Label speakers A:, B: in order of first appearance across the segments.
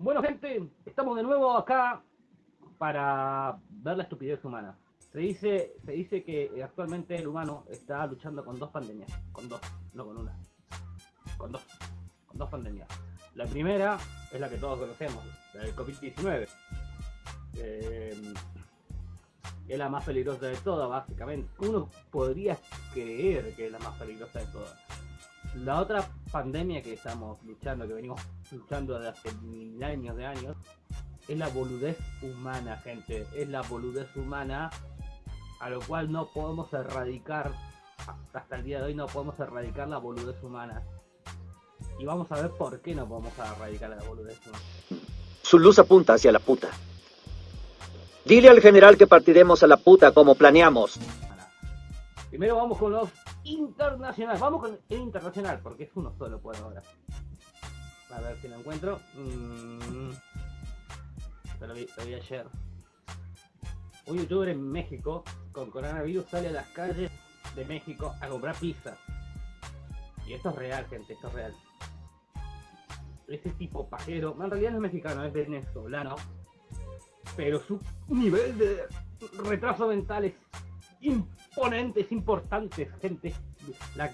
A: Bueno, gente, estamos de nuevo acá para ver la estupidez humana. Se dice, se dice que actualmente el humano está luchando con dos pandemias. Con dos, no con una. Con dos. Con dos pandemias. La primera es la que todos conocemos, la del COVID-19. Eh, es la más peligrosa de todas, básicamente. Uno podría creer que es la más peligrosa de todas. La otra pandemia que estamos luchando, que venimos luchando desde hace mil años de años, es la boludez humana, gente. Es la boludez humana a lo cual no podemos erradicar, hasta el día de hoy no podemos erradicar la boludez humana. Y vamos a ver por qué no podemos erradicar la boludez humana.
B: Su luz apunta hacia la puta. Dile al general que partiremos a la puta como planeamos.
A: Primero vamos con los internacionales. Vamos con el internacional, porque es uno solo por ahora. A ver si lo encuentro. Mm. Lo, vi, lo vi ayer. Un youtuber en México con coronavirus sale a las calles de México a comprar pizza. Y esto es real, gente, esto es real. Ese tipo pajero, en realidad no es mexicano, es venezolano. Pero su nivel de retraso mental es imponente, es importante, gente.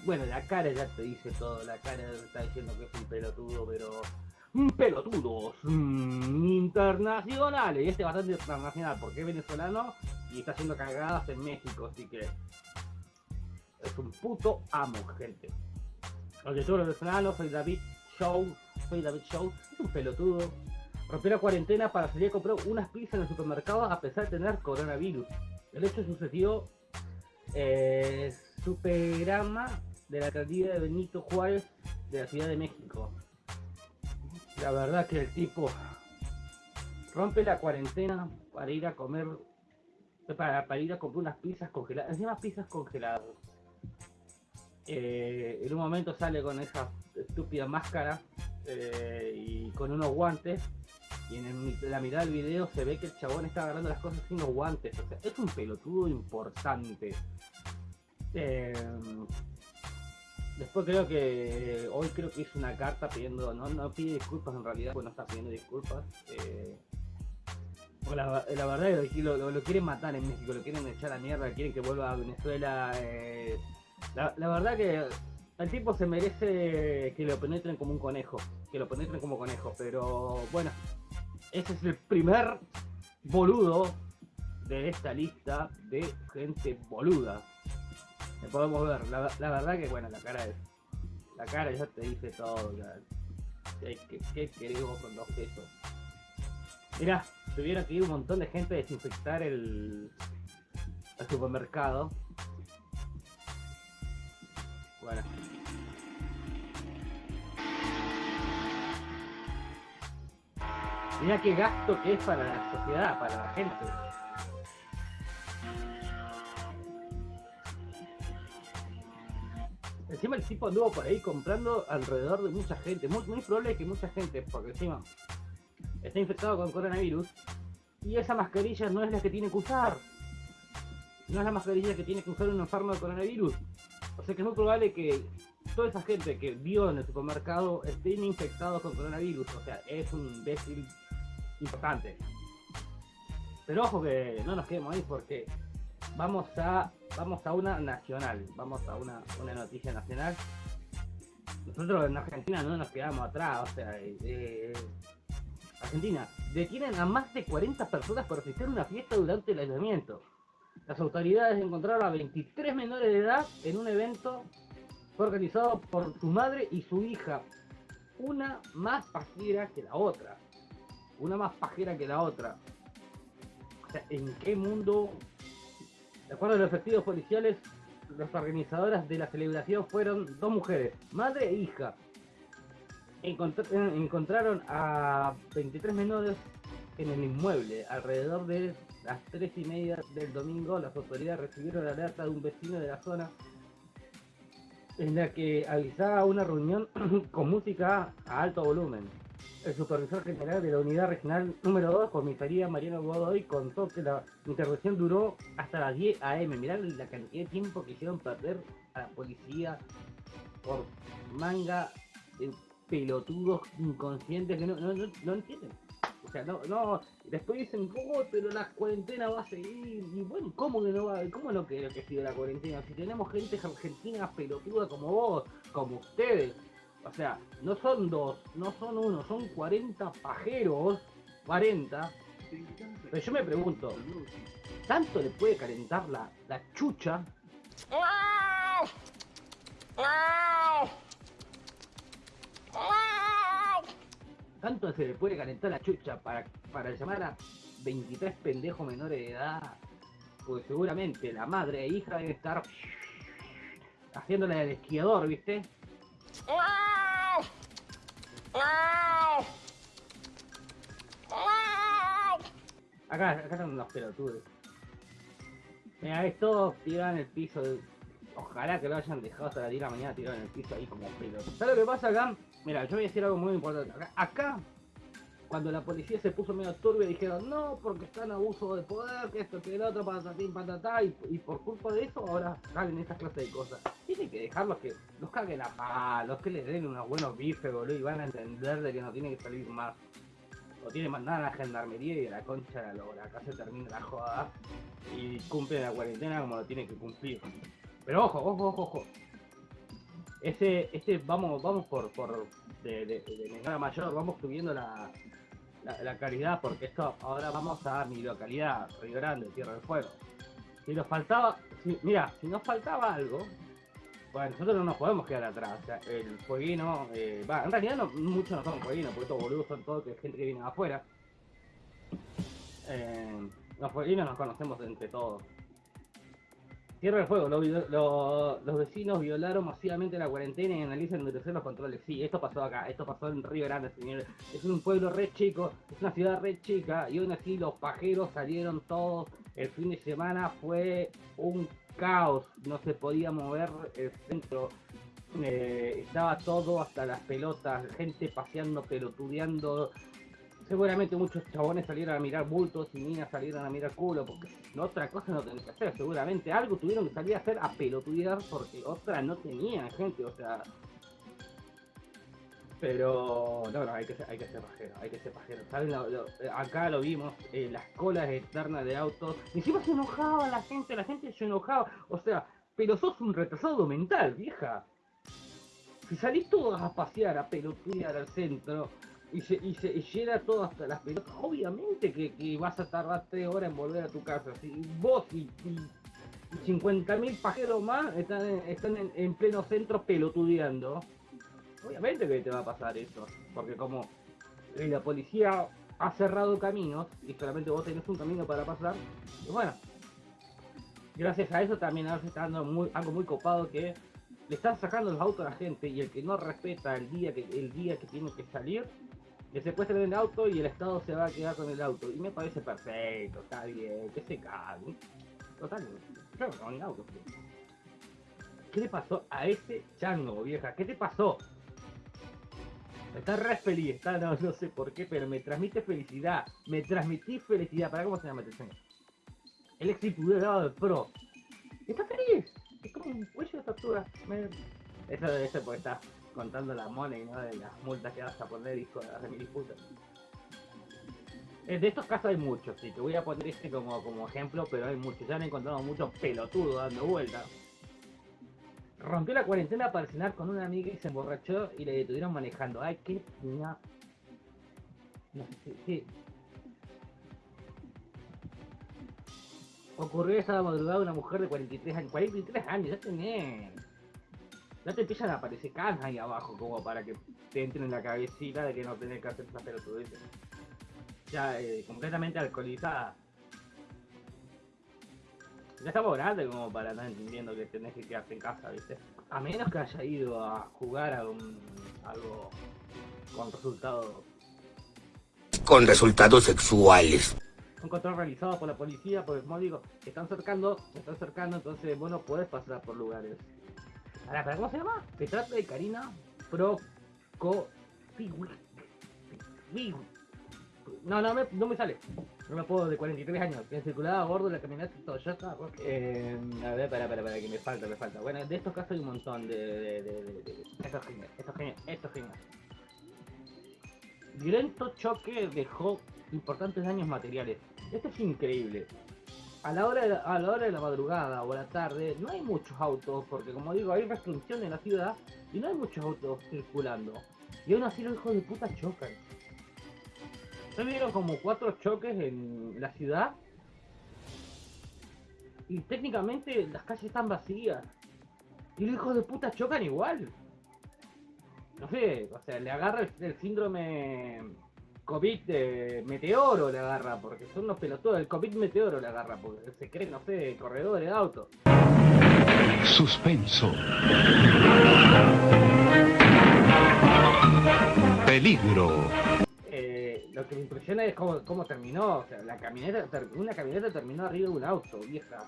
A: Bueno, la cara ya te dice todo, la cara está diciendo que es un pelotudo, pero pelotudos mm, internacionales. Y este es bastante internacional porque es venezolano y está haciendo cagadas en México, así que es un puto amo, gente. Los youtubers venezolanos, soy David Show, soy David Show, es un pelotudo. Rompió la cuarentena para salir a comprar unas pizzas en el supermercado a pesar de tener coronavirus. El hecho sucedió eh, Superama de la alcaldía de Benito Juárez de la Ciudad de México. La verdad que el tipo rompe la cuarentena para ir a comer, para, para ir a comprar unas pizzas congeladas, encima pizzas congeladas. Eh, en un momento sale con esa estúpida máscara eh, y con unos guantes y en la mitad del video se ve que el chabón está agarrando las cosas sin los guantes. O sea, es un pelotudo importante. Eh, Después creo que hoy creo que hizo una carta pidiendo, no, no pide disculpas en realidad, pues no está pidiendo disculpas. Eh, la, verdad es que lo, lo, quieren matar en México, lo quieren echar a mierda, quieren que vuelva a Venezuela. Eh, la, la, verdad que el tipo se merece que lo penetren como un conejo, que lo penetren como conejo, pero bueno, ese es el primer boludo de esta lista de gente boluda podemos ver. La, verdad que, bueno, la cara es. La cara ya te dice todo. ¿Qué, queremos con dos pesos? Mira, tuvieron que ir un montón de gente a desinfectar el, el supermercado. Bueno. Mira qué gasto que es para la sociedad, para la gente. Encima el tipo anduvo por ahí comprando alrededor de mucha gente. Muy, muy probable que mucha gente, porque encima está infectado con coronavirus. Y esa mascarilla no es la que tiene que usar. No es la mascarilla que tiene que usar un enfermo de coronavirus. O sea que es muy probable que toda esa gente que vio en el supermercado estén infectados con coronavirus. O sea, es un imbécil importante. Pero ojo que no nos quedemos ahí porque vamos a vamos a una nacional, vamos a una, una noticia nacional. Nosotros en Argentina no nos quedamos atrás, o sea, eh, eh, Argentina, detienen a más de 40 personas por asistir a una fiesta durante el aislamiento. Las autoridades encontraron a 23 menores de edad en un evento organizado por su madre y su hija. Una más pajera que la otra. Una más pajera que la otra. O sea, ¿en qué mundo de acuerdo a los efectivos policiales, las organizadoras de la celebración fueron dos mujeres, madre e hija. encontraron a 23 menores en el inmueble. Alrededor de las 3 y media del domingo, las autoridades recibieron la alerta de un vecino de la zona en la que avisaba una reunión con música a alto volumen. El supervisor general de la unidad regional número 2, comisaría Mariano Godoy, contó que la intervención duró hasta las 10 am. Mirá la cantidad de tiempo que hicieron perder a la policía por manga de pelotudos inconscientes que no, entienden. O sea, no, no, después dicen, oh, pero la cuarentena va a seguir. Y bueno, ¿cómo que no va, cómo no quiero que siga la cuarentena? Si tenemos gente argentina pelotuda como vos, como ustedes. O sea, no son dos, no son uno, son 40 pajeros, 40. Pero yo me pregunto, ¿tanto le puede calentar la, la chucha? ¿Tanto se le puede calentar la chucha para, para llamar a 23 pendejos menores de edad? Porque seguramente la madre e hija debe estar haciéndole al esquiador, ¿viste? Acá, acá están unos pelotudos. Mira, estos tiran en el piso. Ojalá que lo hayan dejado hasta la 10 de la mañana tirado en el piso ahí como pelotudos. ¿Sabes lo que pasa acá? Mira, yo voy a decir algo muy importante. Acá, cuando la policía se puso medio turbia, dijeron no, porque está en abuso de poder, que esto, que el otro, patatín, patatá, y, por culpa de eso ahora salen estas clases de cosas. Tienen que dejarlos que los caguen a palos, que les den unos buenos bifes, boludo, y van a entender de que no tienen que salir más. O tienen que mandar a la gendarmería y a la concha la lora. Acá se termina la joda y cumplen la cuarentena como lo tienen que cumplir. Pero ojo, ojo, ojo, ojo. Ese, este, vamos, vamos por, por de, de, menor a mayor, vamos subiendo la, la, calidad, porque esto ahora vamos a mi localidad, Río Grande, Tierra del Fuego. Si nos faltaba, mira, si nos faltaba algo, bueno, nosotros no nos podemos quedar atrás. El fueguino, eh, en realidad muchos no son fueguinos, porque estos boludos son todos que gente que viene de afuera. Eh, los fueguinos nos conocemos entre todos. Tierra del Fuego, lo- lo- los vecinos violaron masivamente la cuarentena y analizan endurecer los controles. Sí, esto pasó acá, esto pasó en Río Grande, señores. Es un pueblo re chico, es una ciudad re chica y aún así los pajeros salieron todos. El fin de semana fue un caos, no se podía mover el centro. Eh, estaba todo hasta las pelotas, gente paseando, pelotudeando. Seguramente muchos chabones salieron a mirar bultos y niñas salieron a mirar culo, porque otra cosa no tenían que hacer. Seguramente algo tuvieron que salir a hacer a pelotudear porque otra no tenían gente, o sea. Pero no, no, hay que ser, hay que ser pajero, hay que ser pajero. Acá lo vimos, eh, las colas externas de autos. Encima se enojaba la gente, la gente se enojaba. O sea, pero sos un retrasado mental, vieja. Si salís todos a pasear, a pelotudear al centro, y se, y se llena todo hasta las pelotas, obviamente que, que vas a tardar tres horas en volver a tu casa. Si vos y, y, 50.000 pajeros más están, en, están en, en pleno centro pelotudeando, obviamente que te va a pasar eso. Porque como eh, la policía ha cerrado caminos y solamente vos tenés un camino para pasar, y bueno, gracias a eso también ahora se está dando muy, algo muy copado que le están sacando los autos a la gente y el que no respeta el día que el día que tiene que salir le secuestran el auto y el estado se va a quedar con el auto y me parece perfecto está bien que se caguen total yo no ni auto ¿qué le pasó a ese chango vieja? ¿qué te pasó? Está re feliz, está, no, no sé por qué, pero me transmite felicidad. Me transmití felicidad. ¿Para cómo se llama este señor? El ex diputado del PRO. Está feliz. Es como un cuello de tortuga. Me- Eso debe ser porque contando la money, ¿no? De las multas que vas a poner, hijo de la. Eh, De estos casos hay muchos, sí. Te voy a poner este como, como ejemplo, pero hay muchos. Ya han encontrado muchos pelotudos dando vueltas. Rompió la cuarentena para cenar con una amiga y se emborrachó y le detuvieron manejando. Ay, qué no. No, sí, sí. Ocurrió esa madrugada una mujer de 43 años. 43 años, ya tenés. Ya te empiezan a aparecer canas ahí abajo como para que te entren en la cabecita de que no tenés que hacer esa pelotudez. Ya eh, completamente alcoholizada. Ya estamos grandes como para estar entendiendo que tenés que quedarte en casa, ¿viste? A menos que haya ido a jugar a un algo con resultados,
C: con resultados sexuales.
A: un control realizado por la policía, porque como digo, te están cercando, te están cercando, entonces vos no podés pasar por lugares. Ahora, ¿pero ¿cómo se llama? Se trata de Karina Proco... No, no me, no me sale. No me puedo, de 43 años. Que circulaba a bordo de la camioneta Toyota. Eh, a ver, para, para, para, que me falta, me falta. Bueno, de estos casos hay un montón de... de, de, de, de- Esto es genial, esto es genial, esto es genial. violento choque dejó importantes daños materiales. Esto es increíble. A la, hora de la, a la hora de la madrugada o la tarde no hay muchos autos, porque como digo, hay restricción en la ciudad y no hay muchos autos circulando. Y aún así los hijos de puta chocan. Se vieron como cuatro choques en la ciudad. Y técnicamente las calles están vacías. Y los hijos de puta chocan igual. No sé, o sea, le agarra el, el síndrome COVID meteoro le agarra, porque son unos pelotudos. El COVID meteoro le agarra, porque se creen, no sé, corredores de auto.
D: Suspenso. Peligro.
A: Eh, lo que me impresiona es cómo, cómo terminó. O sea, la camioneta, una camioneta terminó arriba de un auto, vieja.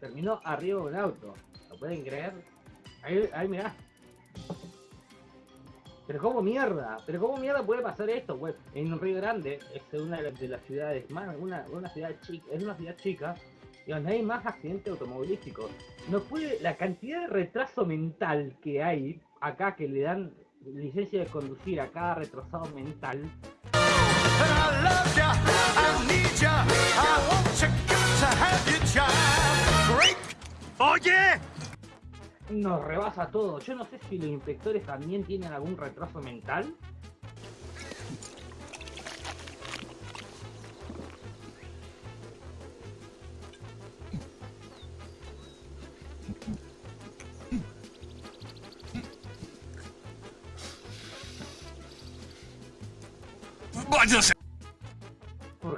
A: Terminó arriba de un auto. ¿Lo pueden creer? Ahí, ahí mirá. Pero cómo mierda, pero cómo mierda puede pasar esto, güey. En Río Grande es una de las, de las ciudades más, una, una ciudad chica, es una ciudad chica y donde hay más accidentes automovilísticos. No puede, la cantidad de retraso mental que hay acá que le dan licencia de conducir a cada retrasado mental nos rebasa todo. Yo no sé si los inspectores también tienen algún retraso mental.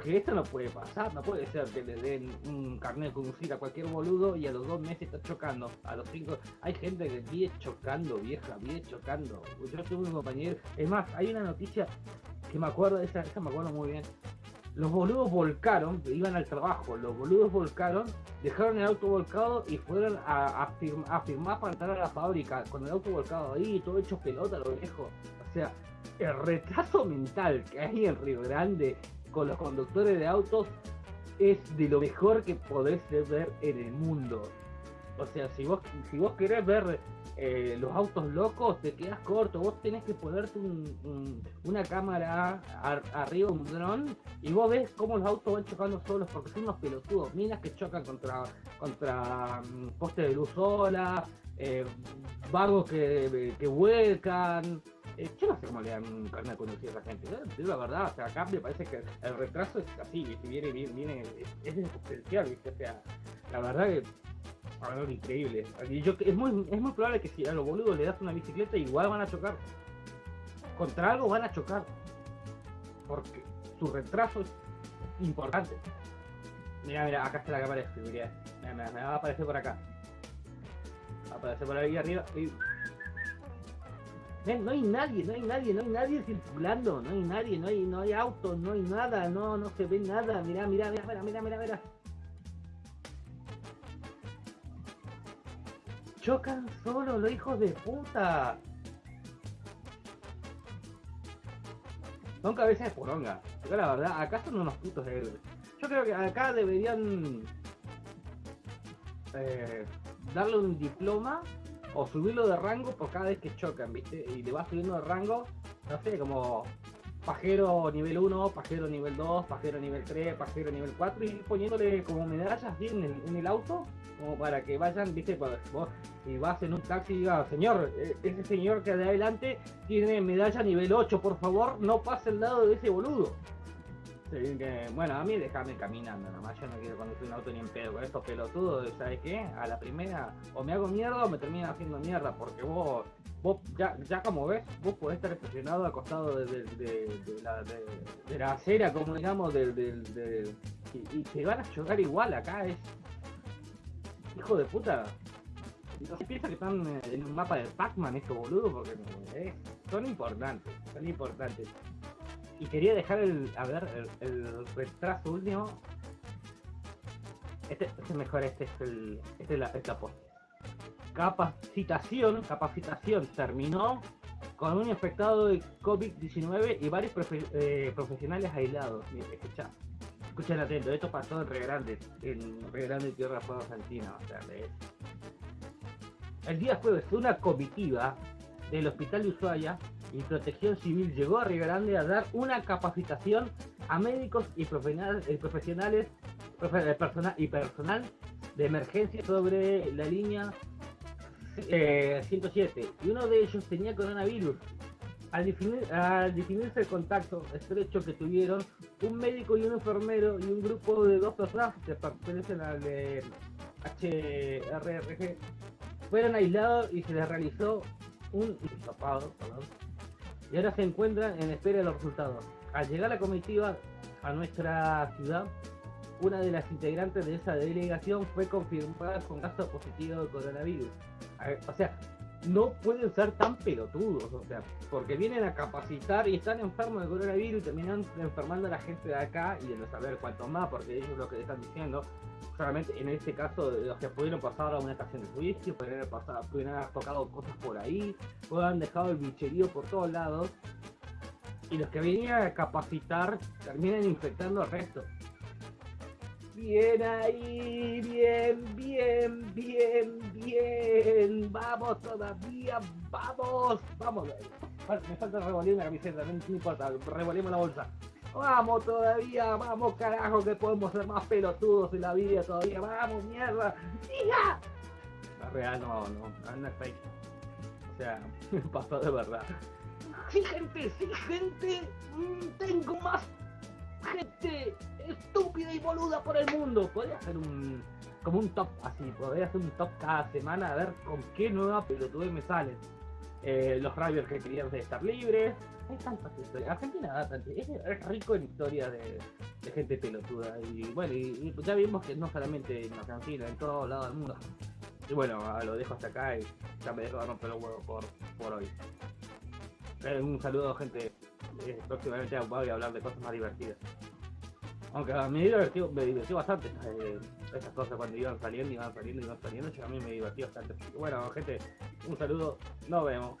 A: Porque esto no puede pasar, no puede ser que le den un carnet de conducir a cualquier boludo y a los dos meses está chocando. A los cinco, hay gente que vive chocando, vieja, vive chocando. Yo tuve un compañero, es más, hay una noticia que me acuerdo, esa, esa me acuerdo muy bien. Los boludos volcaron, iban al trabajo, los boludos volcaron, dejaron el auto volcado y fueron a, a, firm- a firmar para entrar a la fábrica con el auto volcado ahí, todo hecho pelota, lo viejo. O sea, el retraso mental que hay en Río Grande con los conductores de autos es de lo mejor que podés ver en el mundo. O sea, si vos, si vos querés ver eh, los autos locos, te quedas corto. Vos tenés que ponerte un- un- una cámara ar- arriba, un dron, y vos ves cómo los autos van chocando solos porque son unos pelotudos. Minas que chocan contra, contra mm, postes de luz sola, eh, vagos que, que vuelcan. Eh, yo no sé cómo le dan un carnet de conducir a esa gente. La verdad, o sea, acá me parece que el retraso es así, viene, viene, viene, es, exponencial, ¿viste? O sea, la verdad que algo increíble. Yo, es, muy, es muy probable que si a los boludos le das una bicicleta, igual van a chocar. Contra algo van a chocar. Porque su retraso es importante. Mira, mira, acá está la cámara de seguridad. Mira, mira, me va a aparecer por acá. Va a aparecer por ahí arriba. Ven, no hay nadie, no hay nadie, no hay nadie circulando, no hay nadie, no hay, no hay autos, no hay nada, no, no se ve nada. Mira, mira, mira, mira, mira, mira. Chocan solo los hijos de puta. Son cabezas de poronga. Yo la verdad, acá son unos putos héroes. Yo creo que acá deberían eh, darle un diploma o subirlo de rango por cada vez que chocan, ¿viste? Y le vas subiendo de rango, no sé, como pajero nivel 1, pajero nivel 2, pajero nivel 3, pajero nivel 4 y poniéndole como medallas así en el, auto, como para que vayan, ¿viste? Para que vos, si vas en un taxi y digas, señor, eh, ese señor que de adelante tiene medalla nivel 8, por favor, no pase al lado de ese boludo. Bueno, a mí déjame caminando nomás, yo no quiero conducir un auto ni en pedo con estos pelotudos, ¿sabes qué? A la primera o me hago mierda o me terminan haciendo mierda, porque vos, vos ya, ya como ves, vos podés estar estacionado al costado de, de- la, acera, como digamos, del, y, te van a chocar igual acá, es... Hijo de puta. Se piensa que están eh, en un mapa de Pac-Man estos boludos, porque eh, son importantes, son importantes. Y quería dejar el, a ver, el, el retraso último. Este, este es mejor, este es el, este es la, es post. Capacitación, capacitación terminó con un infectado de COVID-19 y varios profe- eh, profesionales aislados. Escucha, escuchen atento, esto pasó en Río Grande, en Río Grande, Tierra Fuego, Argentina. O sea, El día jueves, una comitiva del hospital de Ushuaia y Protección Civil llegó a Río Grande a dar una capacitación a médicos y profesionales, eh, profesionales profe- eh, y personal de emergencia sobre la línea eh, 107 y uno de ellos tenía coronavirus. Al, definir- al definirse el contacto estrecho que tuvieron, un médico y un enfermero y un grupo de dos personas que pertenecen al eh, HRRG fueron aislados y se les realizó un hisopado, y ahora se encuentran en espera de los resultados. Al llegar la comitiva a nuestra ciudad, una de las integrantes de esa delegación fue confirmada con caso positivo de coronavirus. O sea, no pueden ser tan pelotudos, o sea, porque vienen a capacitar y están enfermos de coronavirus y terminan enfermando a la gente de acá y de no saber cuánto más, porque ellos lo que están diciendo, solamente en este caso, los que pudieron pasar a una estación de juicio, pudieron pasado, pudieron haber tocado cosas por ahí, o han dejado el bicherío por todos lados, y los que venían a capacitar terminan infectando al resto. Bien ahí, bien, bien, bien, bien. Vamos todavía, vamos, vamos. Me falta revolver la camiseta, no importa, revolvemos la bolsa. Vamos todavía, vamos carajo, que podemos ser más pelotudos en la vida todavía. Vamos, mierda. ¡Hija! La real no, no, no es fake. O sea, pasó de verdad. Sí, gente, sí, gente. mm, Tengo más gente estúpida y boluda por el mundo. Podría hacer un como un top así, podría hacer un top cada semana a ver con qué nueva pelotudez me salen. Eh, los Ravers que querían estar libres. Hay tantas historias. Argentina es, rico en historias de, gente pelotuda. Y bueno, y, y ya vimos que no solamente en Argentina, en todos lados del mundo. Y bueno, ah, lo dejo hasta acá y ya me dejo de romper los huevos por, por hoy. Eh, un saludo, gente. Eh, próximamente voy a hablar de cosas más divertidas. Aunque a mí me divertí bastante eh, esas cosas cuando iban saliendo, iban saliendo, iban saliendo. A mí me divertí bastante. Bueno, gente, un saludo. Nos vemos.